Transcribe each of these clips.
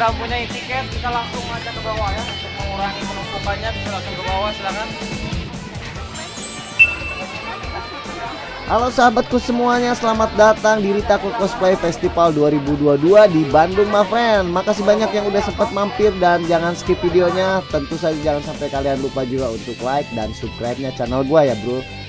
udah punya tiket bisa langsung aja ke bawah ya untuk mengurangi penumpukannya bisa langsung ke bawah silakan Halo sahabatku semuanya, selamat datang di Ritaku Cosplay Festival 2022 di Bandung, friend. Makasih banyak yang udah sempat mampir dan jangan skip videonya. Tentu saja jangan sampai kalian lupa juga untuk like dan subscribe-nya channel gua ya, Bro.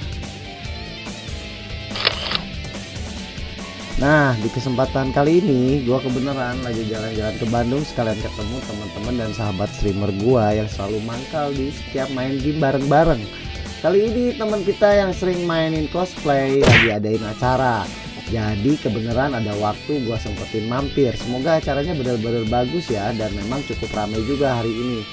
Nah, di kesempatan kali ini gua kebenaran lagi jalan-jalan ke Bandung sekalian ketemu teman-teman dan sahabat streamer gua yang selalu mangkal di setiap main game bareng-bareng. Kali ini teman kita yang sering mainin cosplay lagi adain acara. Jadi kebenaran ada waktu gua sempetin mampir. Semoga acaranya benar-benar bagus ya dan memang cukup ramai juga hari ini.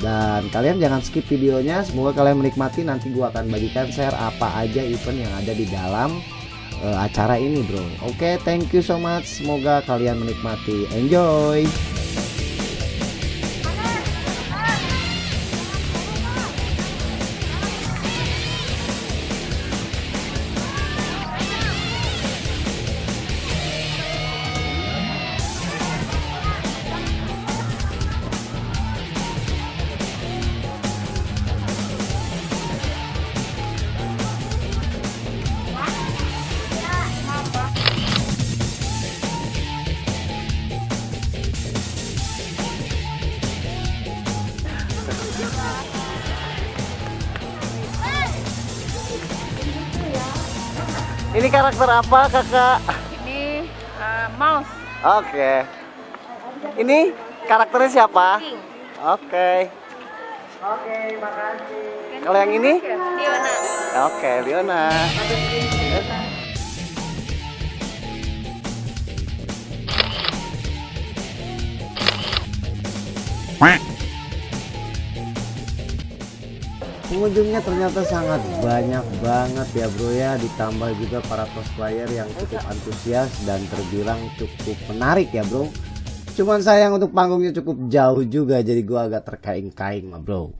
Dan kalian jangan skip videonya. Semoga kalian menikmati. Nanti gua akan bagikan share apa aja event yang ada di dalam uh, acara ini, bro. Oke, okay, thank you so much. Semoga kalian menikmati. Enjoy. Ini karakter apa kakak? Ini uh, mouse. Oke. Okay. Ini karakternya siapa? Oke. Okay. oke okay, makasih Kalau yang ini? Liona. Oke, okay, Liona. Pengunjungnya ternyata sangat banyak banget ya bro ya. Ditambah juga para cosplayer yang cukup antusias dan terbilang cukup menarik ya bro. Cuman sayang untuk panggungnya cukup jauh juga jadi gua agak terkaing-kaing bro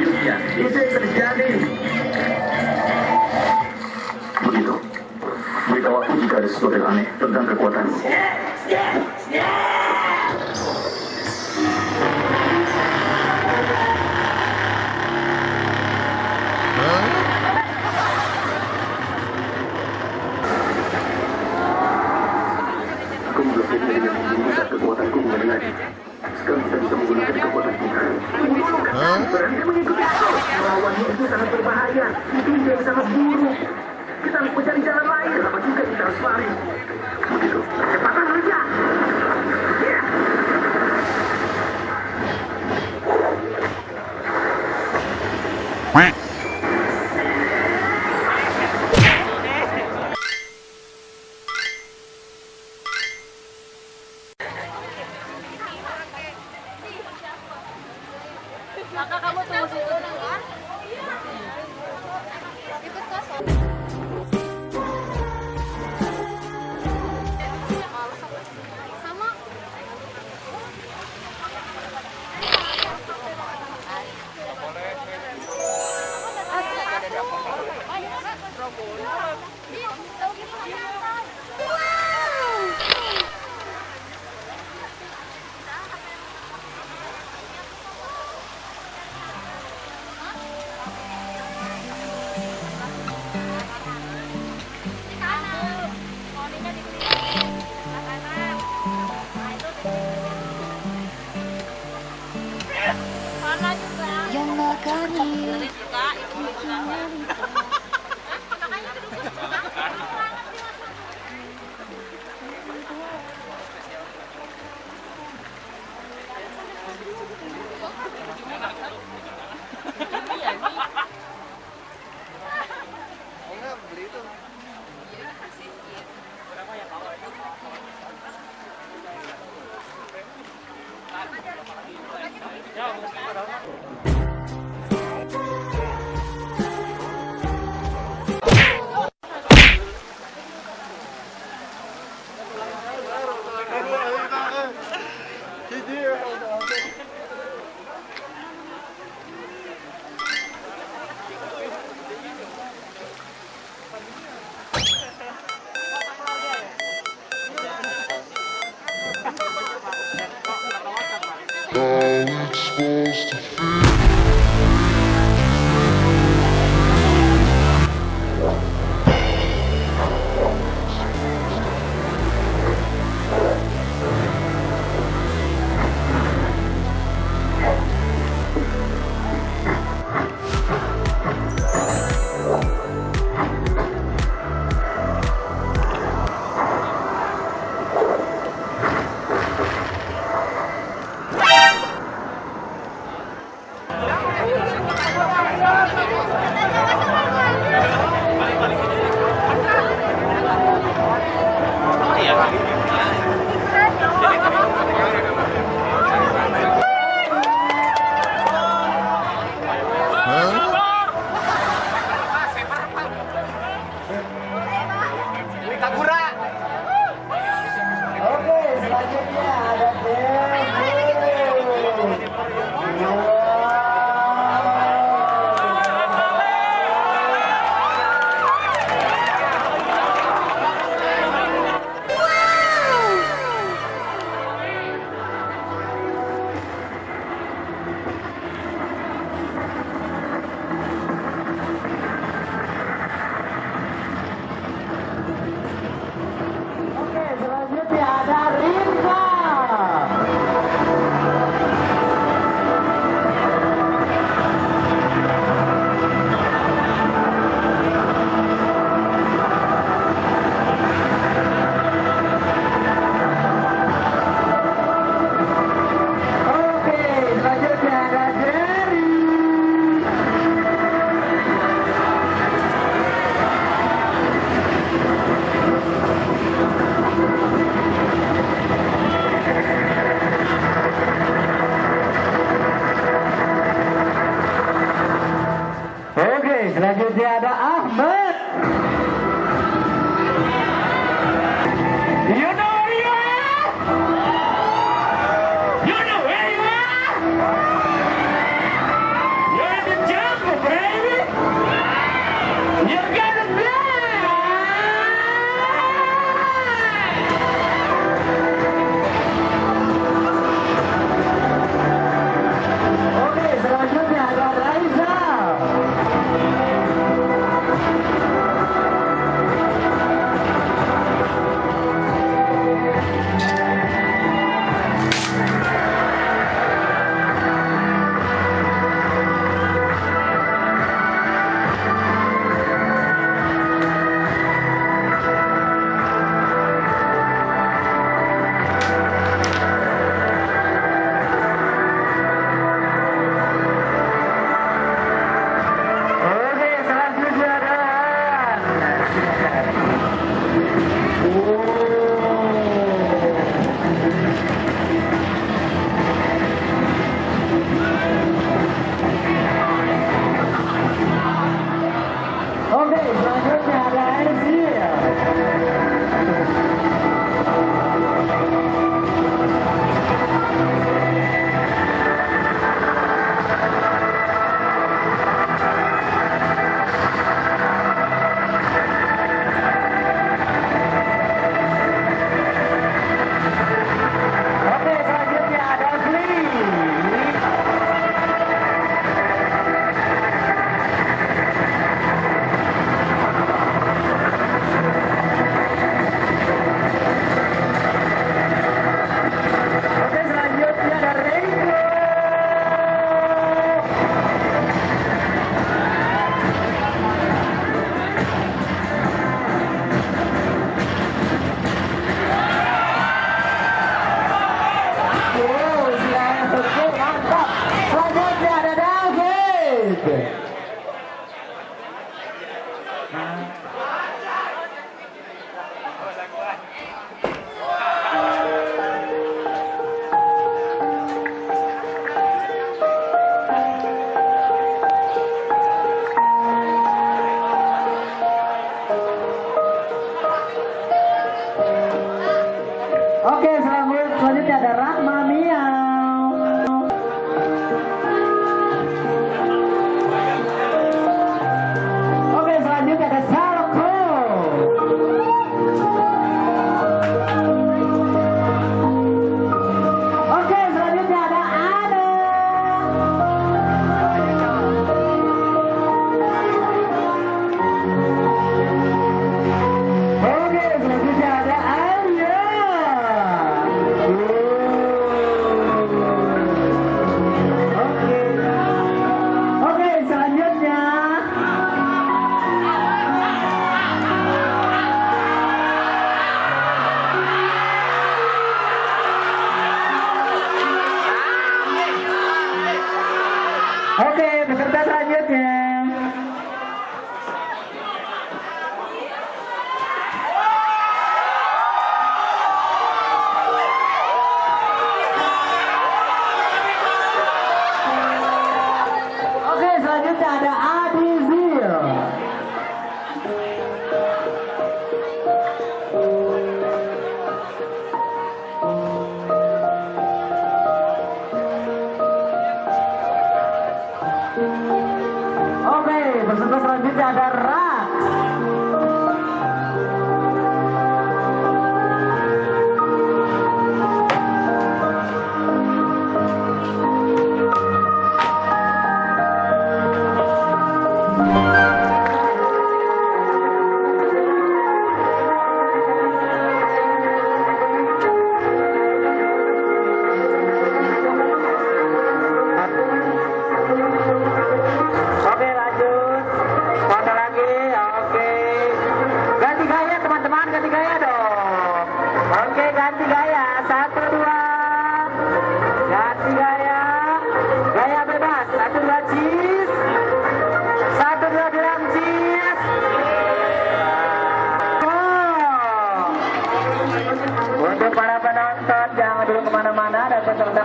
kehidupan selanjutnya, itu yang terjadi. Begitu. Beritahu aku jika ada sesuatu yang aneh tentang kekuatanmu. Aku memblokir dengan membunuh saat kekuatanku mengenai lagi. Sekarang kita bisa menggunakan kekuatan kita. Berhenti mengikuti aku. Melawannya itu sangat berbahaya. Itu ide yang sangat buruk. Kita harus mencari jalan lain. Kenapa juga kita harus lari? 안녕하세요. dicari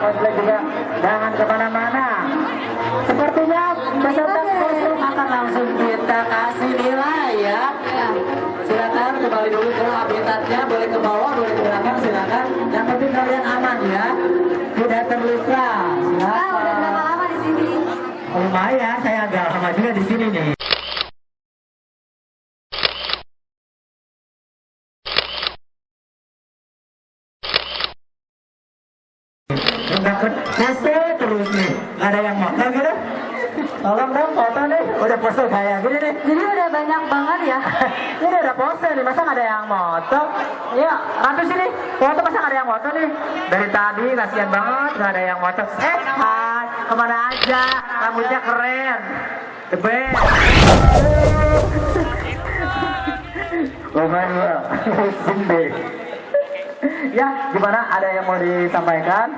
Cosplay juga Jangan ke mana-mana Sepertinya peserta kostum akan langsung kita kasih nilai ya. Silakan kembali dulu ke habitatnya, boleh ke bawah, boleh ke belakang, silakan. Yang penting kalian aman ya, tidak terluka. Ah, udah berapa Silakan. lama di sini? Oh, lumayan, saya agak lama juga di sini nih. Udah ke pose terus nih, Nggak ada yang motor gitu. Tolong dong foto nih, udah pose kayak gini nih. Jadi udah banyak banget ya. Ini udah pose nih, masa nggak ada yang moto? Iya, rantu sini, foto masa nggak ada yang moto nih? Dari tadi kasihan banget nggak ada yang moto. Eh, hai, ke mana aja? Rambutnya keren, the best. Oh my god, deh. Ya, gimana? Ada yang mau disampaikan?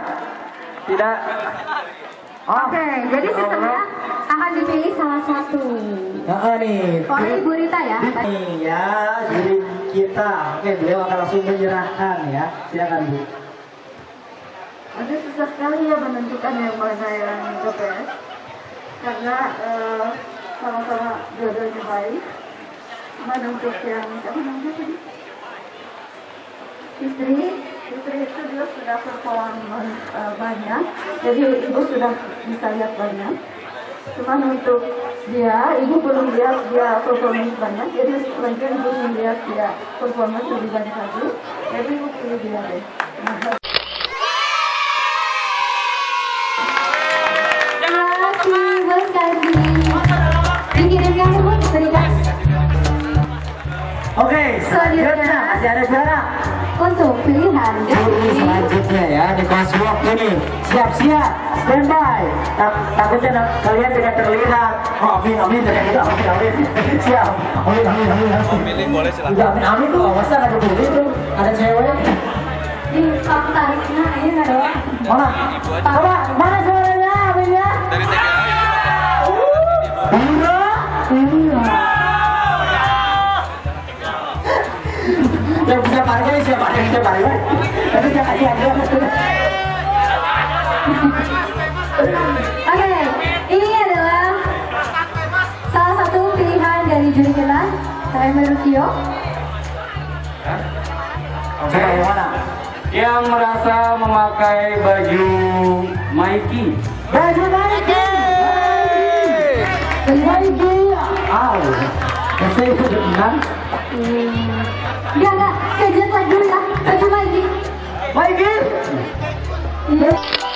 Tidak? Oh, Oke, jadi sistemnya akan dipilih salah satu. Nah, nih. Oleh Ibu Rita ya. Nih ya, jadi kita. Oke, beliau akan langsung menyerahkan ya. Silakan Bu. Ada susah sekali ya menentukan yang mana yang the best. Karena eh, sama-sama dua-duanya baik. Cuman untuk yang siapa namanya tadi? Fitri, Fitri itu dia sudah perform eh, banyak, jadi ibu sudah bisa lihat banyak. Cuman untuk dia, ibu belum lihat dia performance banyak, jadi selanjutnya ibu melihat dia performance lebih banyak lagi. Jadi ibu pilih dia deh. Oke, Selanjutnya. selanjutnya masih ada suara. Untuk pilihan Ini selanjutnya ya di kelas walk ini. Siap-siap, standby. Tak, takutnya kalian tidak terlihat. Oh, amin, amin, tidak tidak, amin, amin. Siap. Amin, amin, amin. amin. Boleh silakan. Amin, amin tuh. Masa nggak dibully tuh? Ada cewek. di kamu tariknya ini doang. Mana? Coba, mana suaranya, amin ya? Dari TKA. Siapa? Tapi jangan. Oke, ini adalah salah satu pilihan dari juri kita, saya Merutio. Coba yang mana? yang merasa memakai baju Mikey. Baju. Baju Nike. Aw. Saya itu benar. Enggak, Iya.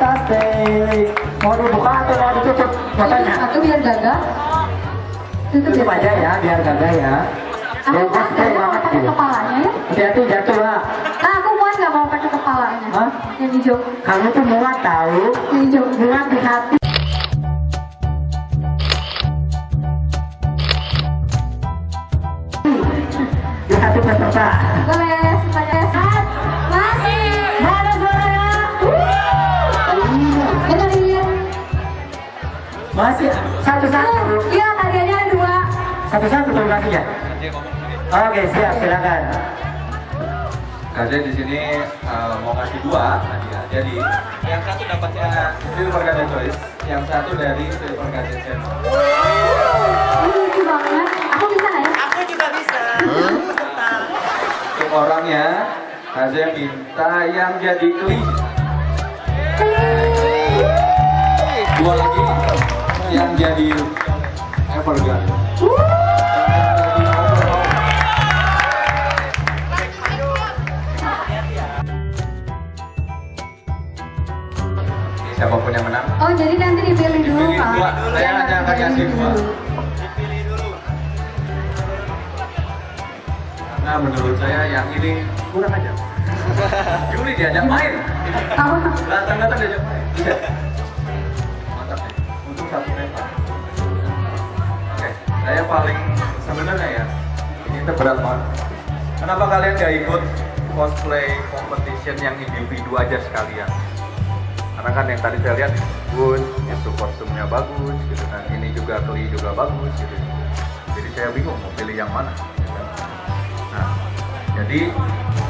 Deh. Mau dibuka atau mau ditutup? Katanya. Satu biar gagah. Tutup Tutup aja ya, biar gagah ya. Aku muat banget pakai gitu. kepalanya ya? Hati-hati jatuh lah. Nah, aku muat nggak kalau pakai kepalanya? Hah? Yang hijau. Kamu tuh muat tahu. Yang hijau. Muat di hati. Di hati peserta. Boleh, Masih satu-satu. Iya, hadiahnya ada dua. Satu-satu terima kasih ya. Oke, siap, silakan. Kaze di sini eh, mau ngasih dua hadiah. Jadi yang satu dapatnya Silver Kaze Choice, yang satu dari Silver Kaze Channel. Ini lucu banget. Aku bisa nggak ya? Untuk orangnya, Kaze minta yang jadi kli. Dua lagi yang jadi Evergun. Siapa pun yang menang, Oh, jadi nanti dipilih dulu, Dipilih Pak. dua. Saya hanya akan dipilih kasih dua. dulu. Nah menurut saya yang ini kurang aja. Juli diajak main. Datang-datang diajak main. Saya paling sebenarnya ya ini tuh berat banget. Kenapa kalian gak ikut cosplay competition yang individu aja sekalian? Karena kan yang tadi saya lihat bagus, itu kostumnya bagus, gitu kan. Ini juga keli juga bagus, gitu. Jadi saya bingung mau pilih yang mana. gitu kan. Nah, jadi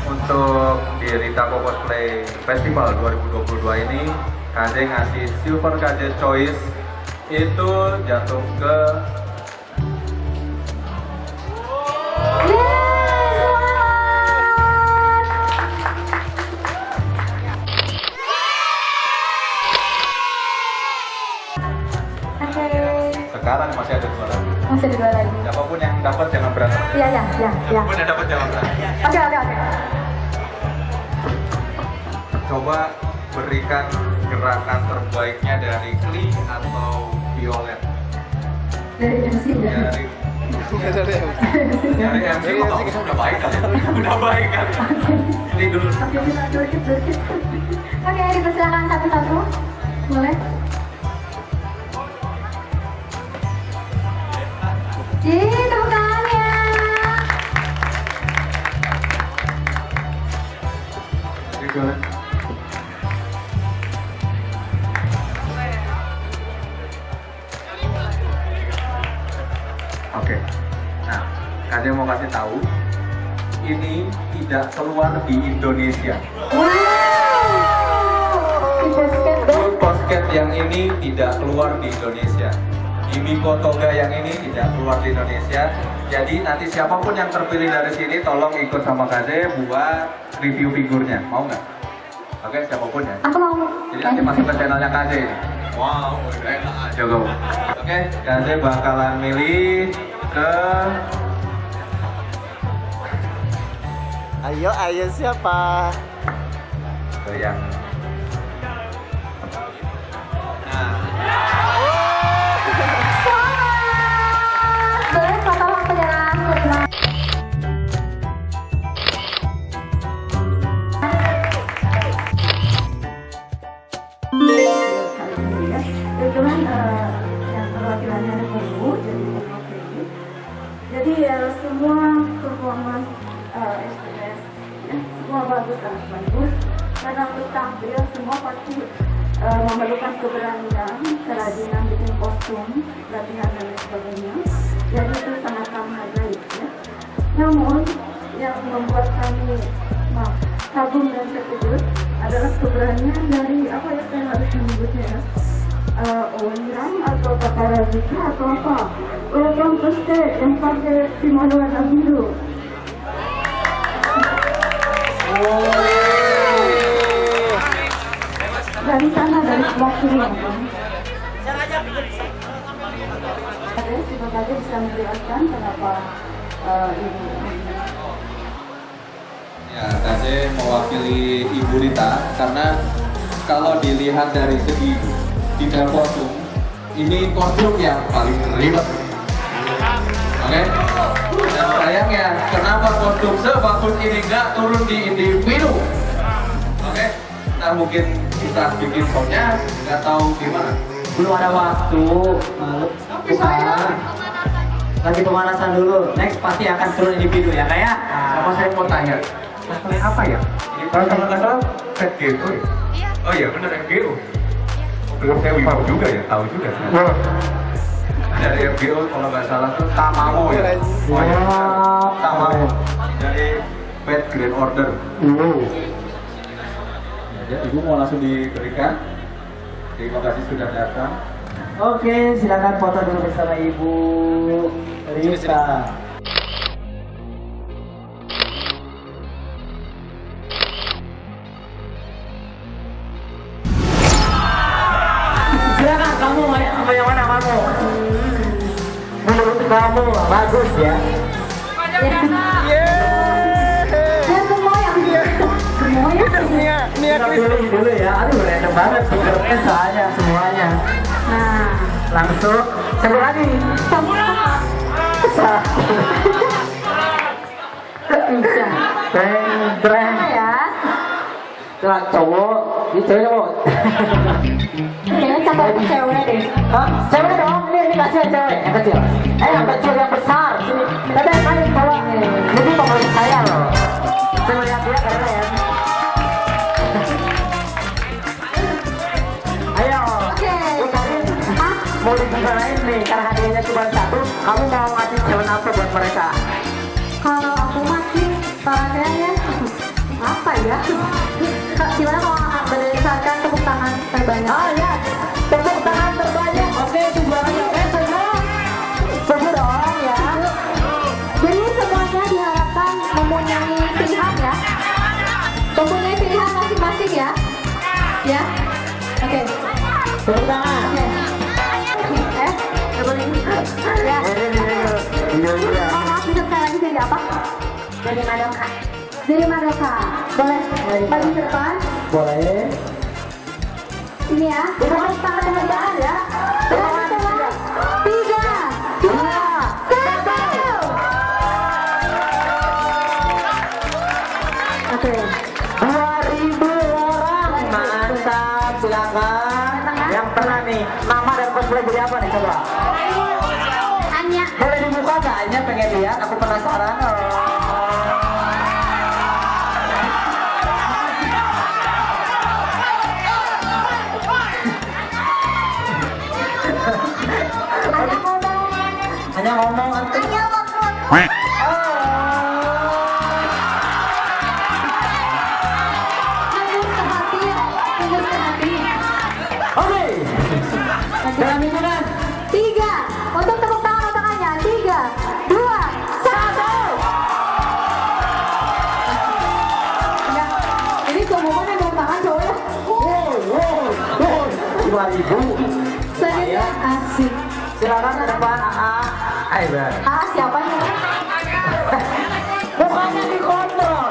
untuk di Ritako Cosplay Festival 2022 ini KJ ngasih Silver KJ Choice itu jatuh ke sekarang masih ada dua lagi. Masih ada dua lagi. Siapa pun yang dapat jangan berantem. Iya, iya, iya, iya. Siapa pun yang dapat jangan berantem. Oke, oke, oke. Coba berikan gerakan terbaiknya dari Kli atau Violet. Dari MC ya. Dari dari MC kok udah baik kan? Udah baik kan? Kli dulu. Oke, dipersilakan satu-satu. Boleh? Di Indonesia. Wow. Basket yang ini tidak keluar di Indonesia. Imiko Toga yang ini tidak keluar di Indonesia. Jadi nanti siapa pun yang terpilih dari sini tolong ikut sama Kaze buat review figurnya. Mau nggak? Oke, siapa pun ya. Aku mau. Jadi nanti masuk ke channelnya Kaze ini. Wow, enak aja kamu. Oke, Kaze bakalan milih ke Ayo, ayo siapa? ke yang Oke, bisa menjelaskan kenapa Ya, Kaze mewakili Ibu Rita karena kalau dilihat dari segi detail kostum, ini kostum yang paling ribet. sayangnya kenapa kondom sebagus ini nggak turun di individu oke? Ntar mungkin kita bikin soundnya nggak tahu gimana. Belum ada waktu. Malu. Tapi saya- Lagi pemanasan. Dulu. Next pasti akan turun individu ya kayak. sama saya mau tanya? Masalahnya apa ya? Ini kalau kalau nggak salah set ya? Oh iya benar FGO belum saya wibu juga ya tahu juga. Dari FGO kalau nggak salah tuh Tamamo ya? Oh, iya. Tamamo. Dari Pet Grand Order ya, ibu mau langsung diberikan terima kasih sudah datang Oke, silakan foto dulu bersama Ibu Rita. Silakan kamu mau yang mana kamu? Menurut kamu bagus ya? Saya pilih dulu ya. Aduh, random banget speakernya soalnya semuanya. Nah, Langsung sebut lagi. bisa. Breng. Apa ya? Lah cowok, ini cewek cowok. Kayaknya cakep cewek deh. Hah? Cewek dong, ini, ini kasih cewek, yang kecil. Eh, yang kecil, yang besar. Sini. Tapi yang paling cowok. Ini favorit saya loh. Saya lihat dia keren. Mau dibicarain nih, karena hadiahnya cuma satu. Kamu mau ngasih cewek apa buat mereka? Kalau aku masih sarannya ya apa ya? Kak, Gimana kalau berdasarkan tepuk tangan terbanyak? Oh ya, tepuk tangan terbanyak. Oke, tujuannya oke semua. Semua dong ya. Jadi semuanya diharapkan mempunyai pilihan ya. Mempunyai pilihan masing-masing ya. Ya. Oke. Tepuk tangan. Oke. Iya, iya. Oh, jadi apa? Jadi Madoka. Jadi Madoka. Boleh. Depan. Boleh. Ini ya. Tepuk tangan teman-teman ya. Tangan. Oke. 2000 orang. Mantap, silakan. Yang pernah nih, nama dan cosplay jadi apa nih coba? Pengen lihat, aku penasaran. 2000. Selanjutnya asik. Silakan ke depan. AA. Bar. Ah, siapa nih? Mukanya dikontrol.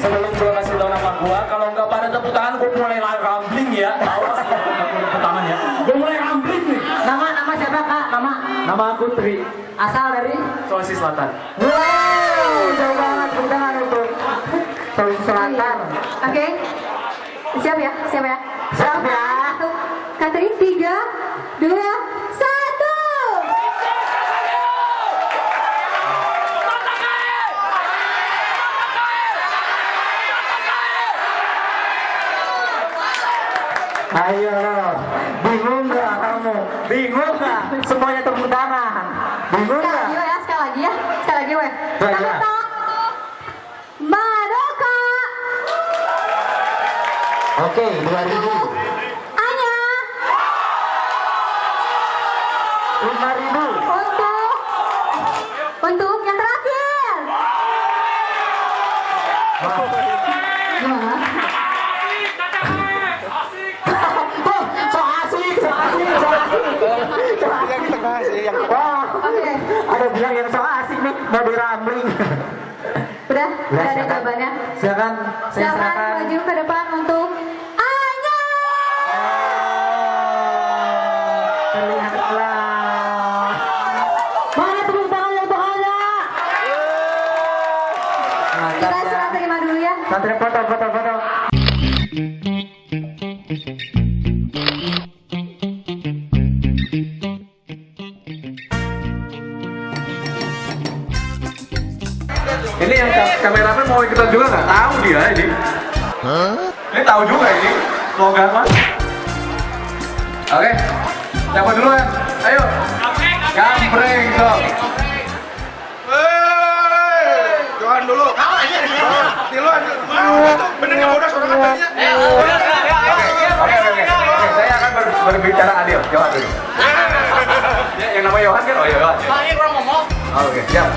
Sebelum gue kasih tau nama gua, kalau nggak pada tepuk tangan, gue mulai rambling ya. Awas tepuk tangan ya. Gue mulai rambling nih. Nama nama siapa kak? Nama Nama aku Tri, asal dari? Sulawesi Selatan. Wow, jauh banget tepuk tangan untuk Sulawesi Selatan. Oke. Ya? Siap ya? Siap ya. Katrin, tiga, dua, satu. Ayo, bingung nggak kamu? Bingung nggak? Semuanya tepuk tangan. Bingung Sekali nggak? lagi ya, sekali lagi ya. Sekali lagi weh. Sekali lagi. Tepuk tangan. Madoka. Oke, 2000. Anya. Ada jawabannya. Silakan, saya Silakan silakan. maju ke depan kameramen mau ikutan juga nggak? Tahu dia ini. Ini tahu juga ini slogan mas. Oke, siapa duluan? Ayo. Gambreng sok. Johan dulu. Tiluan. Bener nggak bodoh suara katanya? Oke, oke, oke. Oke, saya akan ber- berbicara adil. Johan dulu. Ya, yang namanya Johan kan? Oh iya, Johan. Pak, ini kurang ngomong. Oke, siap.